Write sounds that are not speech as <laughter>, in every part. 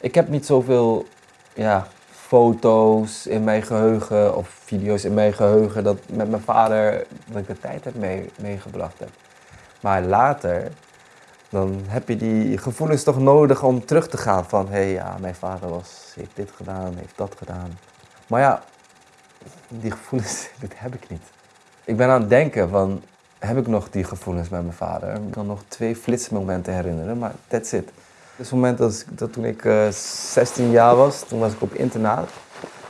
Ik heb niet zoveel ja, foto's in mijn geheugen of video's in mijn geheugen dat met mijn vader dat ik de tijd heb mee, meegebracht heb. Maar later, dan heb je die gevoelens toch nodig om terug te gaan van hé hey, ja, mijn vader was, heeft dit gedaan, heeft dat gedaan. Maar ja, die gevoelens, <laughs> dit heb ik niet. Ik ben aan het denken van, heb ik nog die gevoelens met mijn vader? Ik kan nog twee flitsmomenten herinneren, maar that's it. Het moment dat, toen ik uh, 16 jaar was, toen was ik op internaat,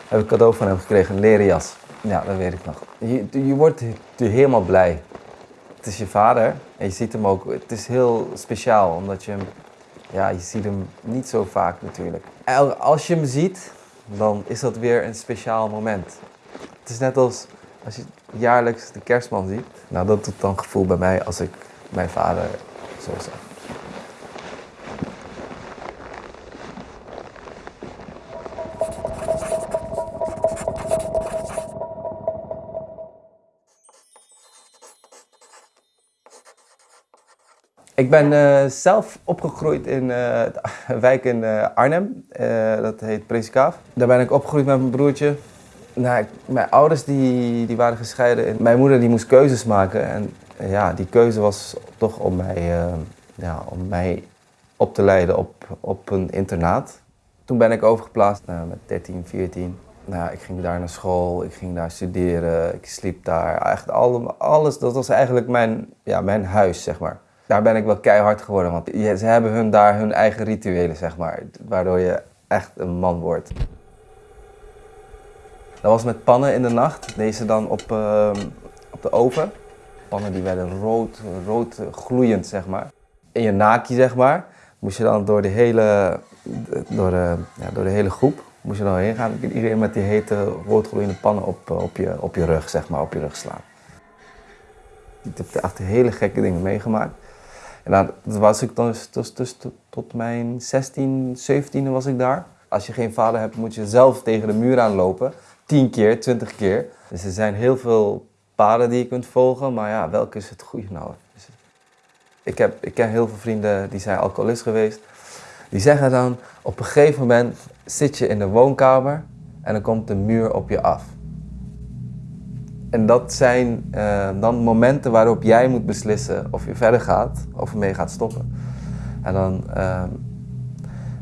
heb ik cadeau van hem gekregen, een leren jas. Ja, dat weet ik nog. Je, je wordt helemaal blij. Het is je vader en je ziet hem ook. Het is heel speciaal, omdat je hem, ja, je ziet hem niet zo vaak natuurlijk. Als je hem ziet, dan is dat weer een speciaal moment. Het is net als als je jaarlijks de kerstman ziet. Nou, dat doet dan gevoel bij mij als ik mijn vader zo zag. Ik ben uh, zelf opgegroeid in uh, een <laughs> wijk in uh, Arnhem. dat heet Preskaaf. Daar ben ik opgegroeid met mijn broertje. Nou, mijn ouders die, die waren gescheiden. En mijn moeder die moest keuzes maken. En ja, die keuze was toch om mij, ja, om mij op te leiden op, op een internaat. Toen ben ik overgeplaatst met 13, 14. Nou, ik ging daar naar school, ik ging daar studeren, ik sliep daar. Echt alles, dat was eigenlijk mijn, ja, mijn huis, zeg maar daar ben ik wel keihard geworden. Want ze hebben hun daar hun eigen rituelen, zeg maar. Waardoor je echt een man wordt. Dat was met pannen in de nacht. Deze dan op, uh, op de oven. Pannen die werden rood, rood gloeiend, zeg maar. In je naki, zeg maar, moest je dan door de hele, door de, ja, door de hele groep moest je dan heen gaan. Iedereen met die hete, roodgloeiende pannen op, op, je, op je rug, zeg maar, op je rug slaan. Ik heb echt hele gekke dingen meegemaakt. En dan was ik dan dus, tot mijn 16, 17 was ik daar. Als je geen vader hebt, moet je zelf tegen de muur aanlopen. 10 keer, 20 keer. Dus er zijn heel veel paden die je kunt volgen, maar ja, welke is het goede nou? Dus ik, heb, ik ken heel veel vrienden die zijn alcoholist geweest. Die zeggen dan, op een gegeven moment zit je in de woonkamer en dan komt de muur op je af. En dat zijn uh, dan momenten waarop jij moet beslissen of je verder gaat of ermee gaat stoppen. En dan, uh,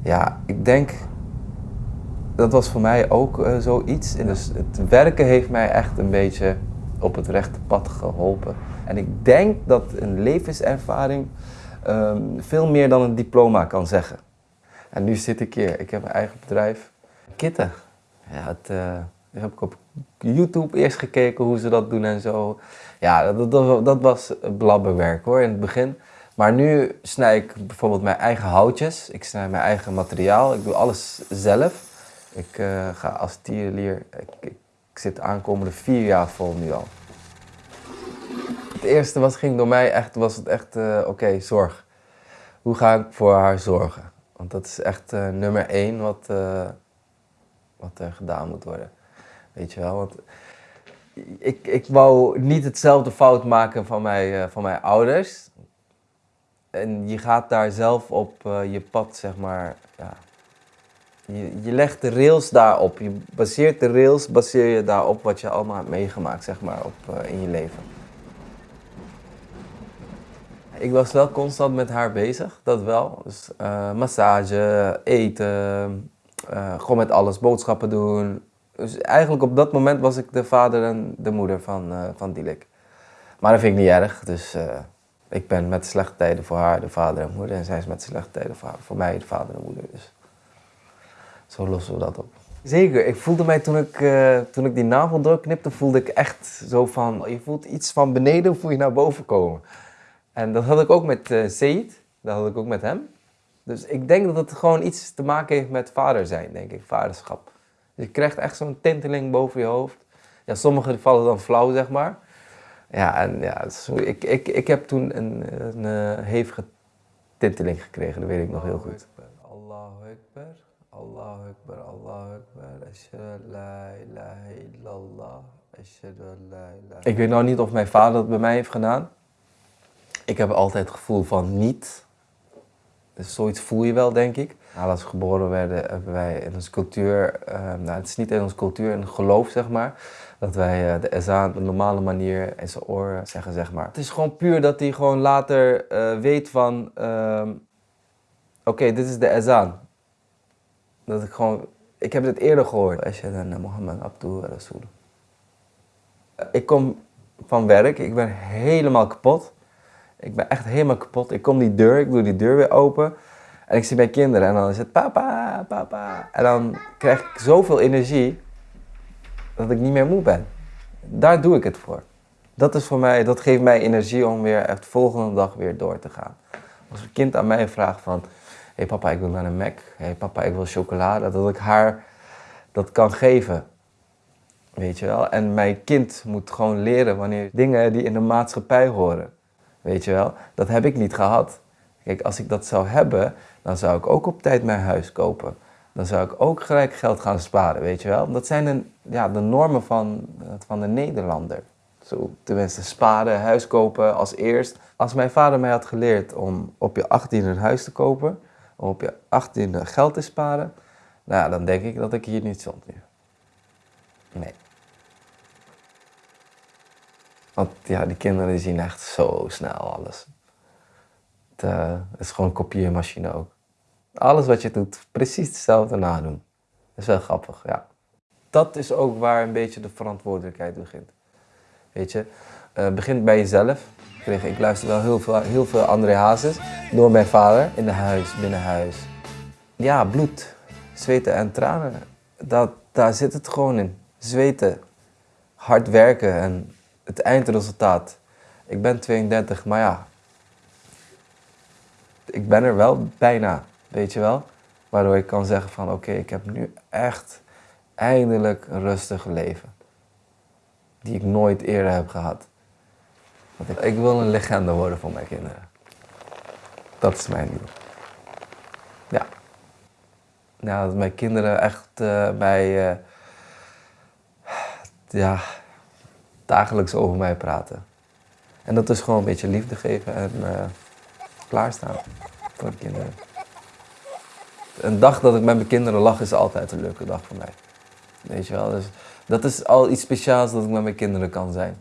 ja, ik denk, dat was voor mij ook uh, zoiets. En dus het werken heeft mij echt een beetje op het rechte pad geholpen. En ik denk dat een levenservaring um, veel meer dan een diploma kan zeggen. En nu zit ik hier, ik heb een eigen bedrijf. Kitten. Ja, het, heb ik op YouTube eerst gekeken hoe ze dat doen en zo. Ja, dat, dat, was blabberwerk hoor in het begin. Maar nu snij ik bijvoorbeeld mijn eigen houtjes. Ik snij mijn eigen materiaal. Ik doe alles zelf. Ik uh, ga als tierlier. Ik, ik, zit aankomende vier jaar vol nu al. Het eerste wat ging door mij echt, was het echt, uh, oké, zorg. Hoe ga ik voor haar zorgen? Want dat is echt uh, nummer één wat, wat er gedaan moet worden. Weet je wel, want ik, ik wou niet hetzelfde fout maken van, mij, uh, van mijn ouders. En je gaat daar zelf op uh, je pad, zeg maar, ja. Je, je legt de rails daarop. Je baseert de rails, baseer je daarop wat je allemaal hebt meegemaakt, zeg maar, op, uh, in je leven. Ik was wel constant met haar bezig, dat wel. Dus massage, eten, gewoon met alles, boodschappen doen, dus eigenlijk op dat moment was ik de vader en de moeder van, uh, van Dilek. Maar dat vind ik niet erg, dus uh, ik ben met slechte tijden voor haar de vader en moeder. En zij is met slechte tijden voor, haar, voor mij de vader en moeder. Dus zo lossen we dat op. Zeker, ik voelde mij toen ik, uh, toen ik die navel doorknipte, voelde ik echt zo van, je voelt iets van beneden, voel je naar boven komen. En dat had ik ook met uh, Seid, dat had ik ook met hem. Dus ik denk dat het gewoon iets te maken heeft met vader zijn, denk ik, vaderschap. Je krijgt echt zo'n tinteling boven je hoofd. Ja, sommige vallen dan flauw, zeg maar. Ja, en ja, ik, ik, ik heb toen een, een, een hevige tinteling gekregen, dat weet ik nog heel goed. Allahu Akbar, Allahu Akbar, Allahu Akbar, ashhadu la ilaha illallah, la ilaha Ik weet nou niet of mijn vader dat bij mij heeft gedaan. Ik heb altijd het gevoel van niet. Dus zoiets voel je wel, denk ik. Nou, als we geboren werden, hebben wij in onze cultuur, uh, nou, het is niet in onze cultuur, een geloof zeg maar, dat wij uh, de ezaan op een normale manier in zijn oor zeggen, zeg maar. Het is gewoon puur dat hij gewoon later weet van, ehm, oké, dit is de ezaan. Dat ik gewoon, ik heb dit eerder gehoord. Ashhadu anna Muhammad abduhu rasul. Ik kom van werk, ik ben helemaal kapot. Ik ben echt helemaal kapot. Ik kom die deur, ik doe die deur weer open. En ik zie mijn kinderen en dan is het papa, papa. En dan krijg ik zoveel energie dat ik niet meer moe ben. Daar doe ik het voor. Dat is voor mij, dat geeft mij energie om weer echt de volgende dag weer door te gaan. Als een kind aan mij vraagt van, hé hey papa, ik wil naar een Mac. Hé hey papa, ik wil chocolade. Dat ik haar dat kan geven. Weet je wel? En mijn kind moet gewoon leren wanneer dingen die in de maatschappij horen. Weet je wel? Dat heb ik niet gehad. Kijk, als ik dat zou hebben, dan zou ik ook op tijd mijn huis kopen. Dan zou ik ook gelijk geld gaan sparen, weet je wel? Dat zijn de, ja, de normen van, van de Nederlander. Zo, tenminste, sparen, huis kopen als eerst. Als mijn vader mij had geleerd om op je 18e een huis te kopen, om op je 18e geld te sparen, nou, dan denk ik dat ik hier niet stond. Nee. Want ja, die kinderen zien echt zo snel alles. Het, uh, is gewoon een kopieermachine ook. Alles wat je doet, precies hetzelfde nadoen. Dat is wel grappig, ja. Dat is ook waar een beetje de verantwoordelijkheid begint. Weet je, uh, begint bij jezelf. Ik, ik luister wel heel veel, heel veel André Hazes door mijn vader in de huis, binnen huis. Ja, bloed, zweten en tranen. Dat, daar zit het gewoon in. Zweten, hard werken en het eindresultaat. Ik ben 32, maar ja, ik ben er wel bijna, weet je wel. Waardoor ik kan zeggen van oké, ik heb nu echt eindelijk een rustig leven. Die ik nooit eerder heb gehad. Want ik, wil een legende worden voor mijn kinderen. Dat is mijn doel. Ja. Nou, dat mijn kinderen echt uh, mij... Uh, ja, dagelijks over mij praten. En dat is gewoon een beetje liefde geven en uh, klaarstaan voor de kinderen. Een dag dat ik met mijn kinderen lach is altijd een leuke dag voor mij. Weet je wel, dus dat is al iets speciaals dat ik met mijn kinderen kan zijn.